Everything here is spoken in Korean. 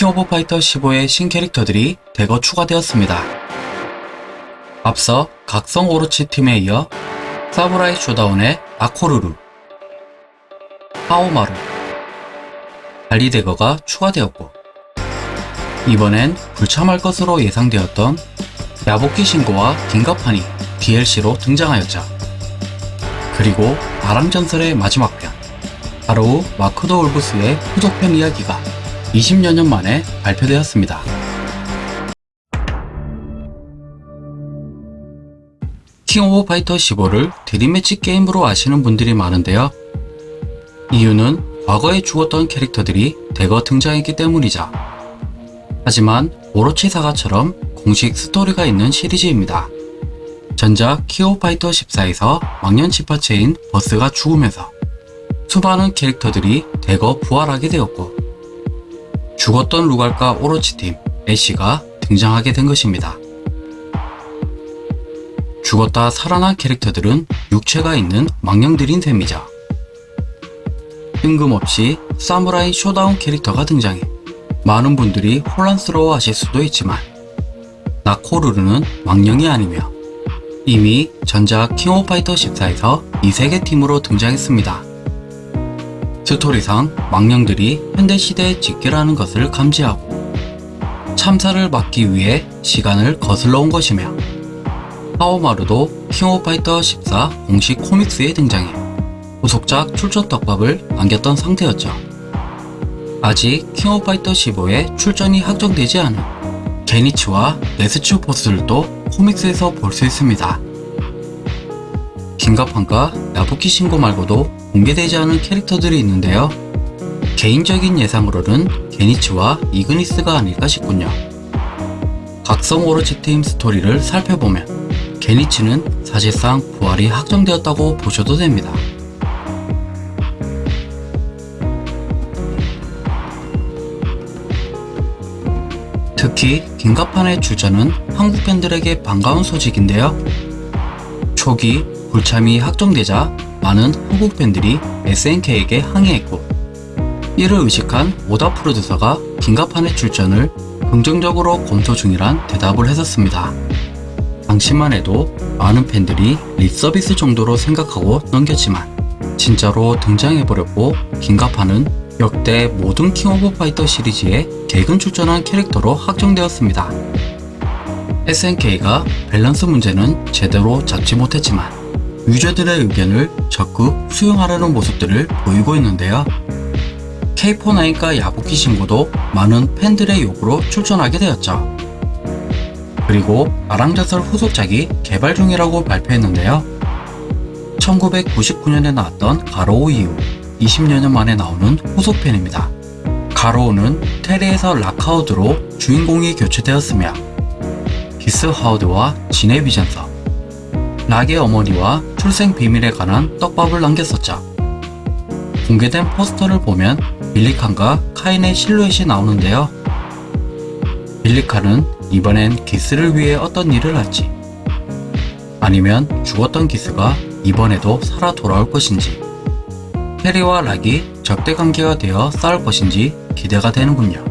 킹 오브 파이터 15의 신캐릭터들이 대거 추가되었습니다. 앞서 각성 오로치 팀에 이어 사무라이 쇼다운의 나코루루, 하오마루, 달리 대거가 추가되었고 이번엔 불참할 것으로 예상되었던 야부키 신고와 김갑환이 DLC로 등장하였죠. 그리고 아랑전설의 마지막 편 바로 마크 오브 더 울브스의 후속편 이야기가 20여 년 만에 발표되었습니다. 킹 오브 파이터 15를 dream match 게임으로 아시는 분들이 많은데요. 이유는 과거에 죽었던 캐릭터들이 대거 등장했기 때문이죠. 하지만 오로치 사가처럼 공식 스토리가 있는 시리즈입니다. 전작 킹 오브 파이터 14에서 망령 집합체인 버스가 죽으면서 수많은 캐릭터들이 대거 부활하게 되었고 죽었던 루갈과 오로치팀 애쉬가 등장하게 된 것입니다. 죽었다 살아난 캐릭터들은 육체가 있는 망령들인 셈이죠. 뜬금없이 사무라이 쇼다운 캐릭터가 등장해 많은 분들이 혼란스러워 하실 수도 있지만 나코루루는 망령이 아니며 이미 전작 킹 오브 파이터 14에서 이세계 팀으로 등장했습니다. 스토리상 망령들이 현대시대에 집결하는 것을 감지하고 참사를 막기 위해 시간을 거슬러 온 것이며 하오마루도 킹 오브 파이터 14 공식 코믹스에 등장해 후속작 출전 떡밥을 남겼던 상태였죠. 아직 킹 오브 파이터 15에 출전이 확정되지 않은 게니츠와 네스츠 보스들도 코믹스에서 볼 수 있습니다. 긴가판과 야부키 신고 말고도 공개되지 않은 캐릭터들이 있는데요. 개인적인 예상으로는 게니츠와 이그니스가 아닐까 싶군요. 각성 오로치 팀 스토리를 살펴보면 게니츠는 사실상 부활이 확정되었다고 보셔도 됩니다. 특히 긴가판의 출전은 한국 팬들에게 반가운 소식인데요. 초기 불참이 확정되자 많은 한국 팬들이 SNK에게 항의했고 이를 의식한 오다 프로듀서가 긴가판의 출전을 긍정적으로 검토 중이란 대답을 했었습니다. 당시만 해도 많은 팬들이 립서비스 정도로 생각하고 넘겼지만 진짜로 등장해버렸고 김갑환은 역대 모든 King of Fighters 시리즈에 개근 출전한 캐릭터로 확정되었습니다. SNK가 밸런스 문제는 제대로 잡지 못했지만 유저들의 의견을 적극 수용하려는 모습들을 보이고 있는데요. K49과 야부키 신고도 많은 팬들의 요구로 출전하게 되었죠. 그리고 아랑전설 후속작이 개발 중이라고 발표했는데요. 1999년에 나왔던 가로우 이후 20여 년 만에 나오는 후속편입니다. 가로우는 테레에서 라카우드로 주인공이 교체되었으며 기스 하우드와 진의 비전서, 락의 어머니와 출생 비밀에 관한 떡밥을 남겼었죠. 공개된 포스터를 보면 빌리칸과 카인의 실루엣이 나오는데요. 빌리칸은 이번엔 기스를 위해 어떤 일을 할지 아니면 죽었던 기스가 이번에도 살아 돌아올 것인지 해리와 락이 적대 관계가 되어 싸울 것인지 기대가 되는군요.